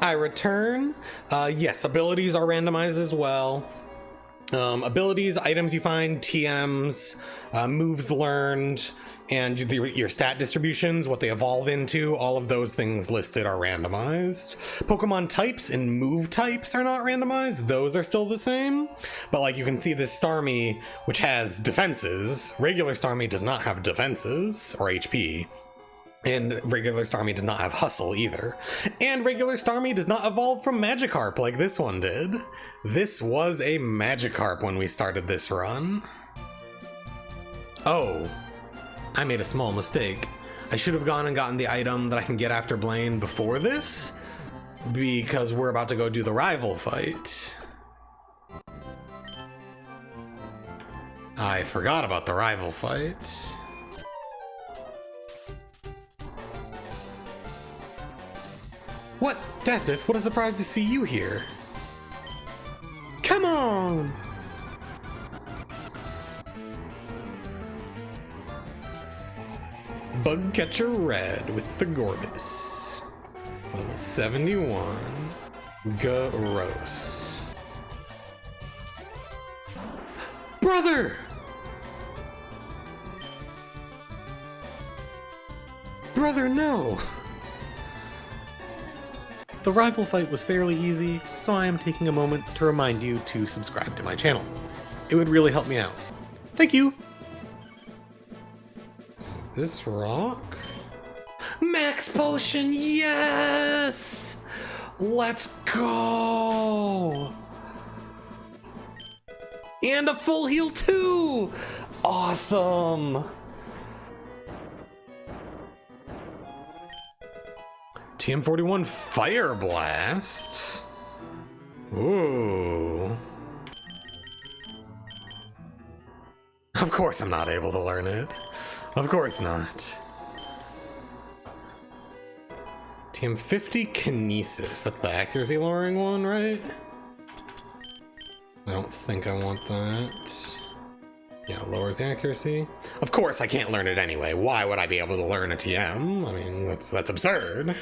I return. Uh, yes, abilities are randomized as well. Um, abilities, items you find, TMs, uh, moves learned, and the, your stat distributions, what they evolve into, all of those things listed are randomized. Pokemon types and move types are not randomized. Those are still the same. But like you can see this Starmie, which has defenses. Regular Starmie does not have defenses or HP. And regular Starmie does not have hustle either. And regular Starmie does not evolve from Magikarp like this one did. This was a Magikarp when we started this run. Oh, I made a small mistake. I should have gone and gotten the item that I can get after Blaine before this, because we're about to go do the rival fight. I forgot about the rival fight. What? What a surprise to see you here. Come on! Bugcatcher Red with the Gorbis. Level 71. Gross. Brother! Brother, no! The rival fight was fairly easy, so I am taking a moment to remind you to subscribe to my channel. It would really help me out. Thank you! This rock... Max Potion, yes! Let's go! And a full heal too! Awesome! TM41 Fire Blast. Ooh. Of course I'm not able to learn it. Of course not. TM50 Kinesis. That's the accuracy lowering one, right? I don't think I want that. Yeah, lowers the accuracy. Of course I can't learn it anyway. Why would I be able to learn a TM? I mean, that's that's absurd.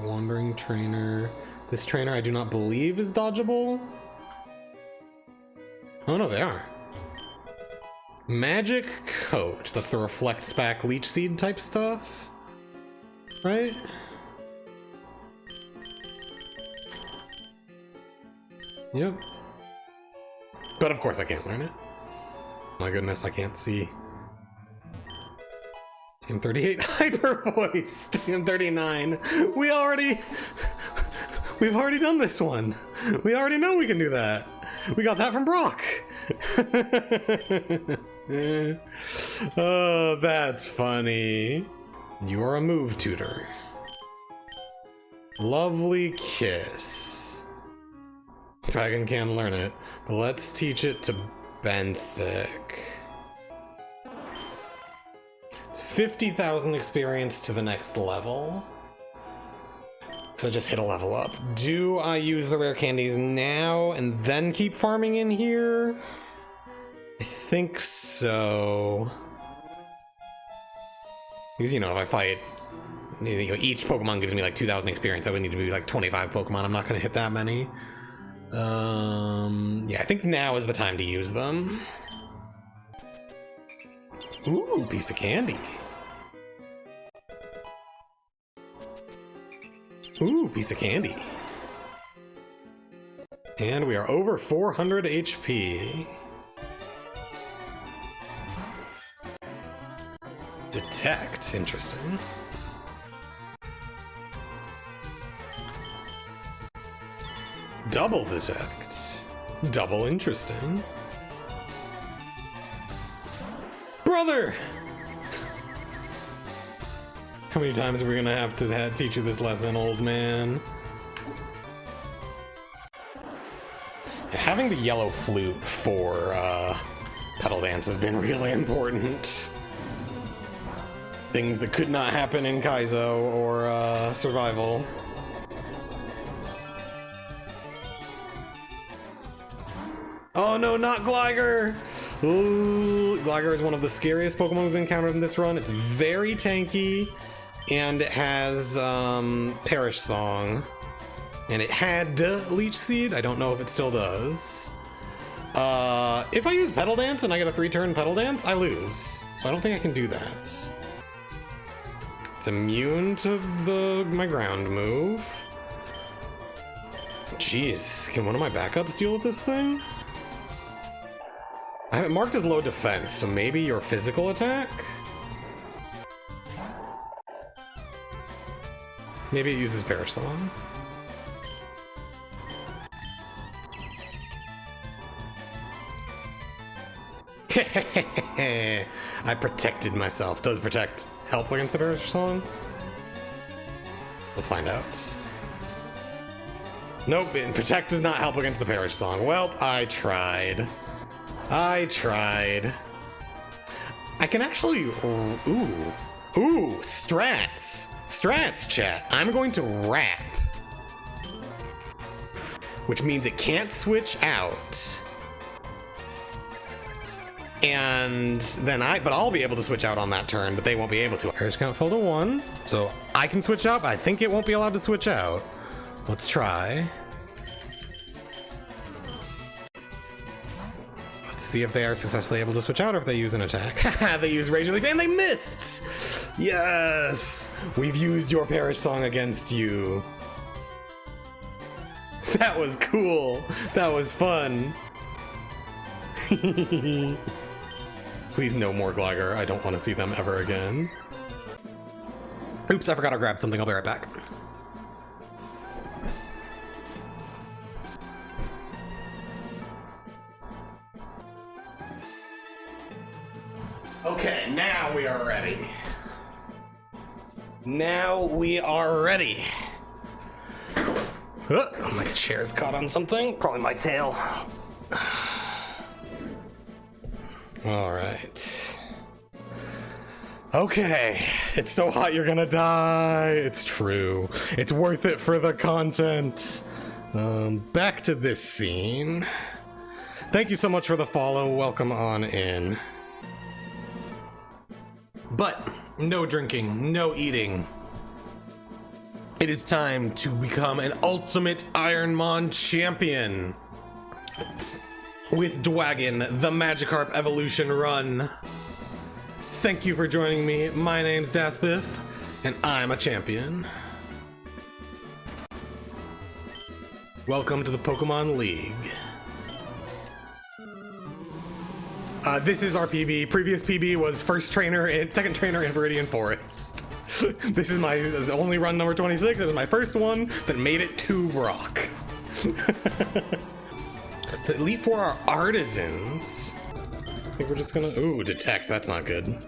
Wandering trainer. This trainer I do not believe is dodgeable. Oh no, they are. Magic Coat. That's the Reflect Spack Leech Seed type stuff. Right? Yep. But of course I can't learn it. My goodness, I can't see. TM38 Hyper Voice. TM39. We already We've already done this one. We already know we can do that. We got that from Brock. oh, that's funny. You are a move tutor. Lovely kiss. Dragon can learn it, but let's teach it to Benthic. 50,000 experience to the next level. So just hit a level up. Do I use the rare candies now and then keep farming in here? I think so. Because, you know, if I fight, you know, each Pokemon gives me like 2,000 experience. That would need to be like 25 Pokemon. I'm not going to hit that many. Um, yeah, I think now is the time to use them. Ooh, piece of candy. Ooh, piece of candy. And we are over 400 HP. Detect, interesting. Double detect. Double interesting. Brother! How many times are we gonna have to teach you this lesson, old man? Having the yellow flute for uh, Petal Dance has been really important. Things that could not happen in Kaizo or uh, Survival. Oh no, not Gligar! Ooh, Gligar is one of the scariest Pokemon we've encountered in this run. It's very tanky and it has um, Perish Song, and it had Leech Seed. I don't know if it still does. Uh, if I use Petal Dance and I get a three-turn Petal Dance, I lose. So I don't think I can do that. It's immune to the my ground move. Jeez, can one of my backups deal with this thing? I have it marked as low defense, so maybe your physical attack? Maybe it uses Perish Song. I protected myself. Does protect help against the Perish Song? Let's find out. Nope, protect does not help against the Perish Song. Well, I tried. I tried. I can actually... Ooh. Ooh, strats. Strats, chat. I'm going to wrap. Which means it can't switch out. And then I, but I'll be able to switch out on that turn, but they won't be able to. Perish count fell to one, so I can switch out, I think it won't be allowed to switch out. Let's try. Let's see if they are successfully able to switch out or if they use an attack. they use Razor Leaf and they missed! Yes! We've used your Perish Song against you. That was cool. That was fun. Please no more Gligar. I don't want to see them ever again. Oops, I forgot to grab something. I'll be right back. Okay, now we are ready. Now we are ready. Oh, my chair's caught on something. Probably my tail. All right. Okay, it's so hot you're gonna die. It's true. It's worth it for the content. Um, back to this scene. Thank you so much for the follow. Welcome on in. But no drinking, no eating. It is time to become an ultimate Ironmon champion with Dwagon, the Magikarp Evolution Run. Thank you for joining me. My name's Daspiff, and I'm a champion. Welcome to the Pokemon League. Uh, this is our PB. Previous PB was first trainer and second trainer in Viridian Forest. this is my only run number 26. It was my first one that made it to Brock. the Elite Four are artisans. I think we're just gonna. Ooh, detect. That's not good.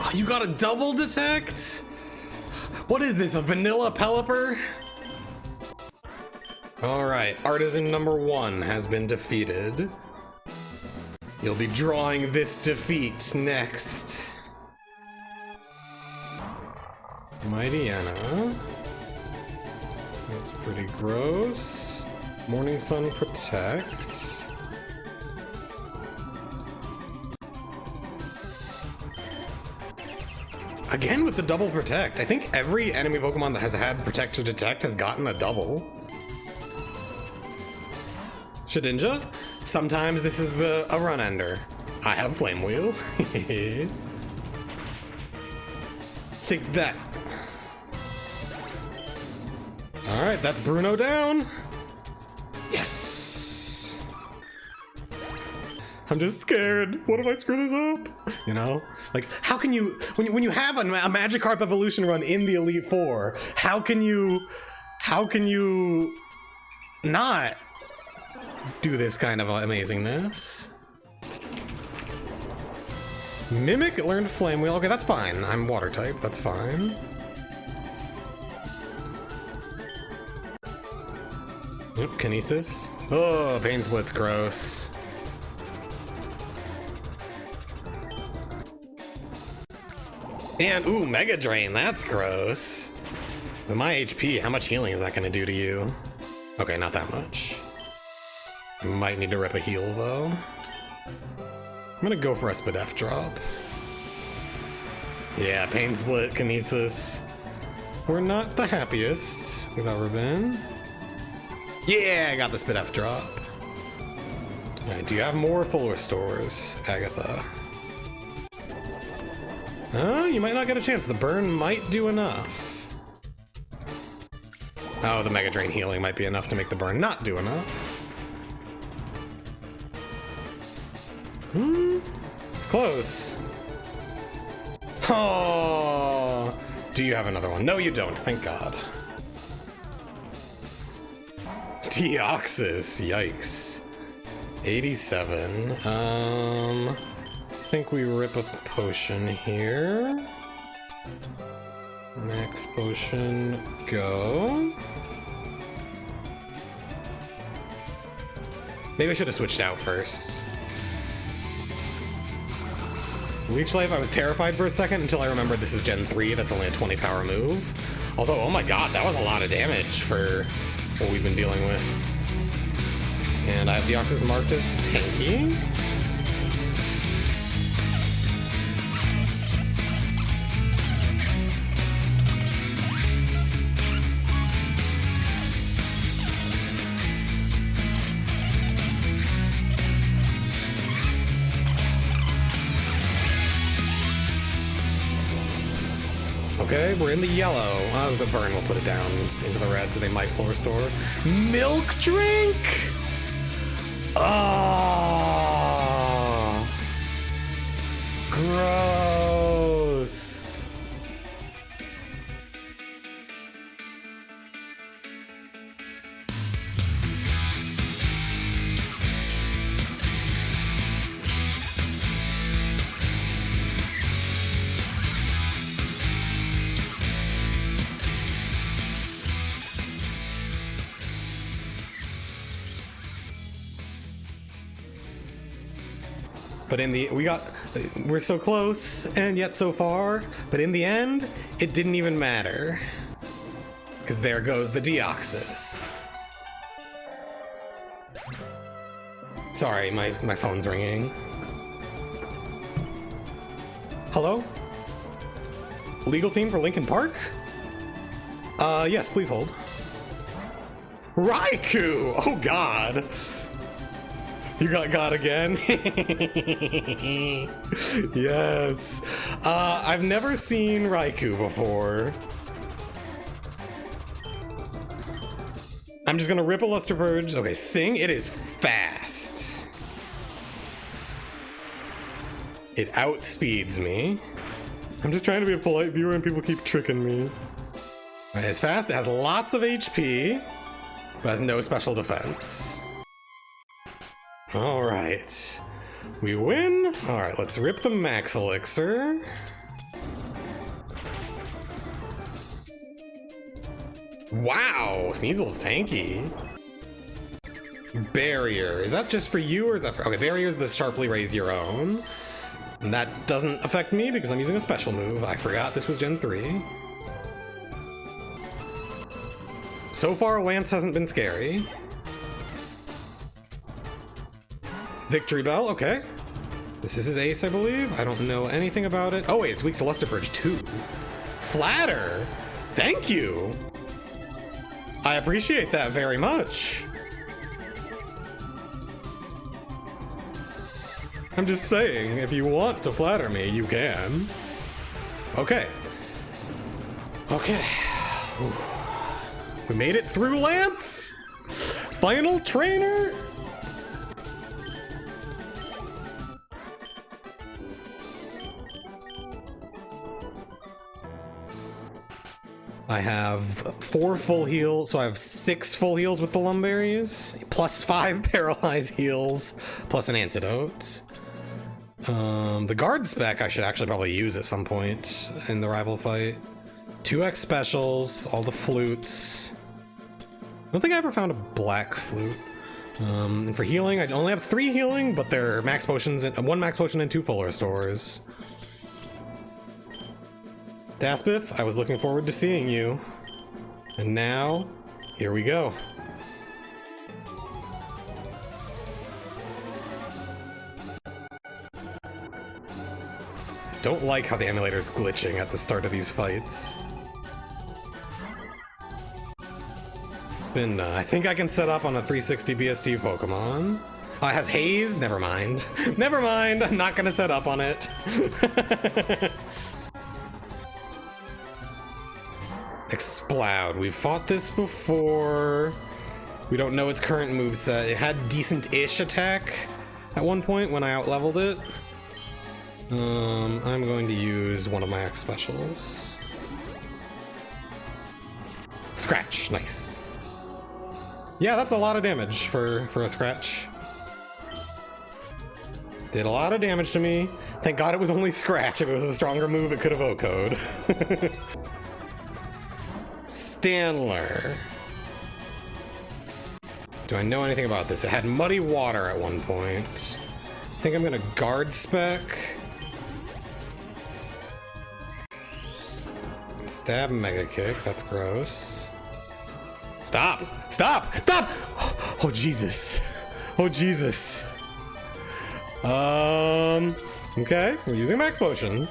Oh, you got a double detect? What is this, a vanilla Pelipper? Alright, artisan number one has been defeated. You'll be drawing this defeat next. Mightyena. That's pretty gross. Morning Sun Protect. Again with the double protect. I think every enemy Pokemon that has had protect or detect has gotten a double. Shedinja? Sometimes this is the a run ender. I have Flame Wheel. Take that. Alright, that's Bruno down. Yes! I'm just scared. What if I screw this up? You know? Like, how can you, when you, when you have a, a Magikarp evolution run in the Elite Four, how can you, how can you not do this kind of amazingness. Mimic learned Flame Wheel. Okay, that's fine. I'm water type. That's fine. Oop, Kinesis. Oh, Pain Split's gross. And, ooh, Mega Drain. That's gross. With my HP, how much healing is that going to do to you? Okay, not that much. Might need to rip a heal though. I'm gonna go for a Spadef drop. Yeah, Pain Split, Kinesis. We're not the happiest we've ever been. Yeah, I got the Spadef drop. Alright, do you have more full restores, Agatha? Oh, you might not get a chance. The burn might do enough. Oh, the Mega Drain healing might be enough to make the burn not do enough. Hmm, it's close. Oh, do you have another one? No, you don't. Thank God. Deoxys, yikes. 87. Um, I think we rip a potion here. Max potion, go. Maybe I should have switched out first. Leech Life, I was terrified for a second until I remembered this is Gen 3, that's only a 20 power move. Although, oh my god, that was a lot of damage for what we've been dealing with. And I have Deoxys marked as tanky. Okay, we're in the yellow. Oh, the burn will put it down into the red, so they might full restore. Milk drink! Oh, But in the we got we're so close and yet so far. But in the end, it didn't even matter. Because there goes the Deoxys. Sorry, my, my phone's ringing. Hello? Legal team for Linkin Park? Uh, yes, please hold. Raikou! Oh god! You got God again? yes. Uh, I've never seen Raikou before. I'm just gonna rip a Luster Purge. Okay, Sing, it is fast. It outspeeds me. I'm just trying to be a polite viewer and people keep tricking me. It's fast, it has lots of HP, but has no special defense. All right. We win. All right, let's rip the max elixir. Wow, Sneasel's tanky. Barrier. Is that just for you or is that for... Okay, barrier is the sharply raise your own. And that doesn't affect me because I'm using a special move. I forgot this was Gen 3. So far, Lance hasn't been scary. Victreebel, okay. This is his ace, I believe. I don't know anything about it. Oh wait, it's weak to Luster Purge too. Flatter, thank you. I appreciate that very much. I'm just saying, if you want to flatter me, you can. Okay. Okay. We made it through, Lance! Final trainer? I have four full heals, so I have six full heals with the Lum Berries, plus five paralyzed heals, plus an antidote. Um, the guard spec I should actually probably use at some point in the rival fight. 2x specials, all the flutes. I don't think I ever found a black flute. Um, and for healing, I only have three healing, but they're max potions and one max potion and two full restores. Daspif, I was looking forward to seeing you. And now, here we go. Don't like how the emulator is glitching at the start of these fights. Spin. I think I can set up on a 360 BST Pokemon. Oh, it has haze? Never mind. Never mind. I'm not gonna set up on it. Exploud. We've fought this before. We don't know its current move set. It had decent-ish attack at one point when I outleveled it. Um, I'm going to use one of my X specials. Scratch, nice. Yeah, that's a lot of damage for, for a scratch. Did a lot of damage to me. Thank God it was only scratch. If it was a stronger move, it could have O-code. Standler. Do I know anything about this? It had muddy water at one point. I think I'm gonna guard spec. Stab Mega Kick, that's gross. Stop! Stop! Stop! Oh, Jesus. Oh, Jesus. Um, okay, we're using Max Potion.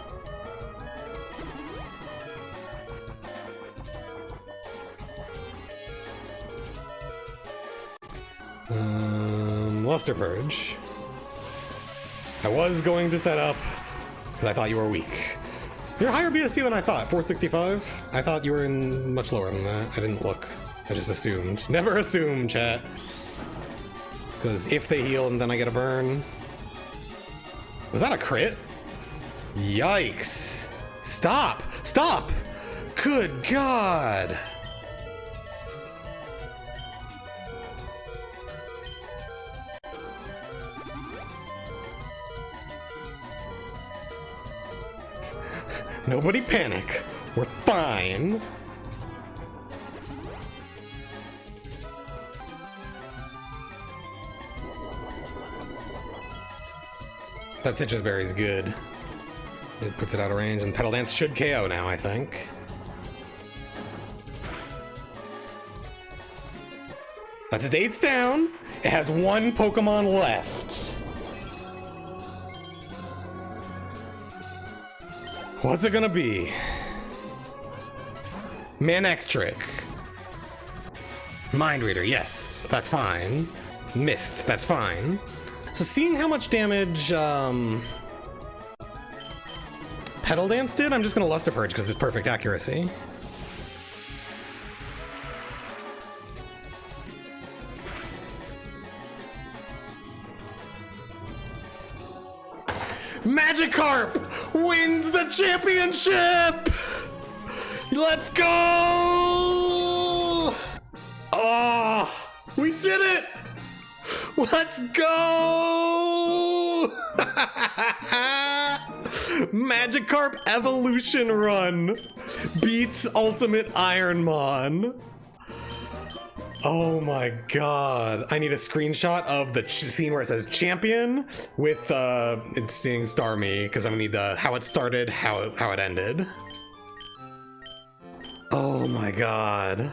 Um, Luster Purge. I was going to set up, because I thought you were weak. You're higher BST than I thought, 465? I thought you were in much lower than that. I didn't look. I just assumed. Never assume, chat. Because if they heal and then I get a burn. Was that a crit? Yikes. Stop! Stop! Good God! Nobody panic. We're fine. That Sitrus Berry is good. It puts it out of range, and Petal Dance should KO now, I think. That's its eighth down. It has one Pokemon left. What's it gonna be? Manectric. Mind Reader, yes, that's fine. Mist, that's fine. So seeing how much damage um, Petal Dance did, I'm just gonna Luster Purge because it's perfect accuracy. Magikarp wins the championship! Let's go! Oh, we did it! Let's go! Magikarp Evolution Run beats Ultimate Ironmon. Oh my god. I need a screenshot of the scene where it says champion with uh it's seeing Starmie because I'm gonna need the how it started, how it, how it ended. Oh my god.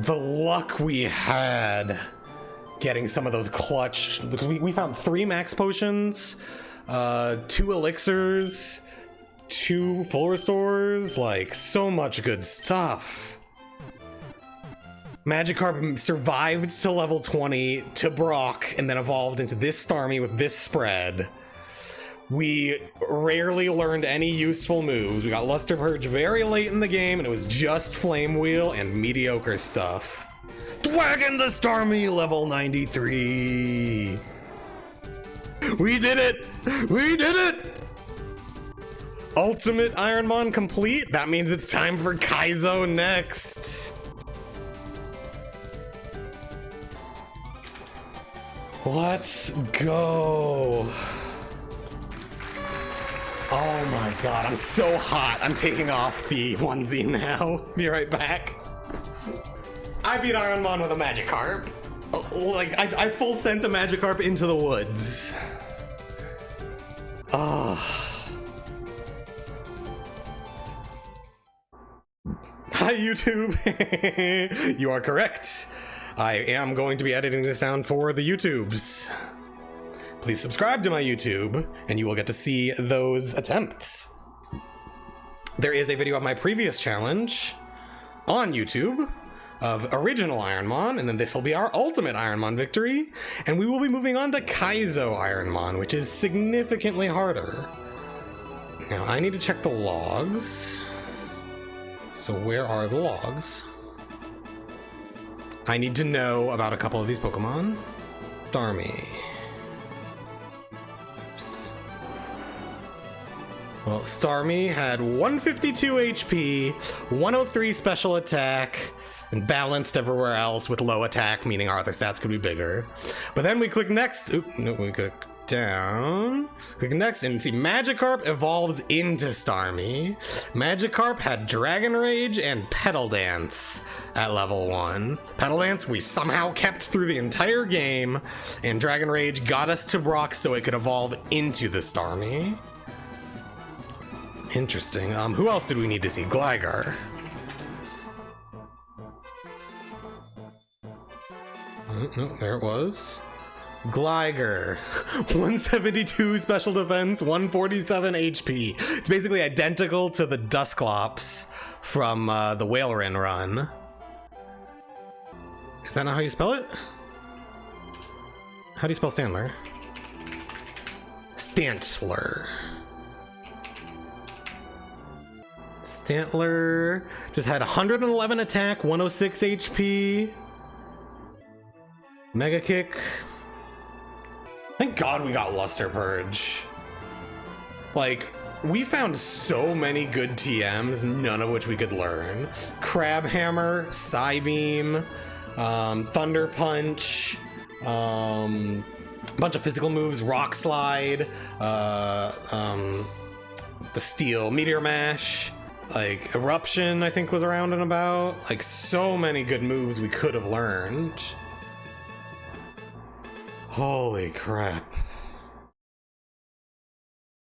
The luck we had getting some of those clutch because we, we found three max potions, uh two elixirs, two full restores, like so much good stuff. Magikarp survived to level 20 to Brock and then evolved into this Starmie with this spread. We rarely learned any useful moves. We got Luster Purge very late in the game and it was just Flame Wheel and mediocre stuff. Thwagging the Starmie level 93. We did it! We did it! Ultimate Ironmon complete? That means it's time for Kaizo next. Let's go. Oh my god, I'm so hot. I'm taking off the onesie now. Be right back. I beat Ironmon with a Magikarp. Like, I, I full sent a Magikarp into the woods. Ah. Oh. Hi, YouTube. you are correct. I am going to be editing this down for the YouTubes. Please subscribe to my YouTube, and you will get to see those attempts. There is a video of my previous challenge on YouTube of original Ironmon, and then this will be our ultimate Ironmon victory, and we will be moving on to Kaizo Ironmon, which is significantly harder. Now, I need to check the logs. So where are the logs? I need to know about a couple of these Pokemon. Starmie. Oops. Well, Starmie had 152 HP, 103 special attack, and balanced everywhere else with low attack, meaning our other stats could be bigger. But then we click next. Oop, no, we click down. Click next and see Magikarp evolves into Starmie. Magikarp had Dragon Rage and Petal Dance at level 1. Petal Dance we somehow kept through the entire game, and Dragon Rage got us to Brock so it could evolve into the Starmie. Interesting. Um, who else did we need to see? Gligar. Oh, no, there it was. Gligar, 172 special defense, 147 HP. It's basically identical to the Dusclops from uh, the Whaleren run. Is that not how you spell it? How do you spell Standler? Stantler. Stantler just had 111 attack, 106 HP. Mega Kick, Thank God we got Luster Purge. Like, we found so many good TMs, none of which we could learn. Crabhammer, Psybeam, um, Thunder Punch, um, a bunch of physical moves, Rock Slide, uh, um, the Steel, Meteor Mash, like Eruption, I think was around and about. Like, so many good moves we could have learned. Holy crap.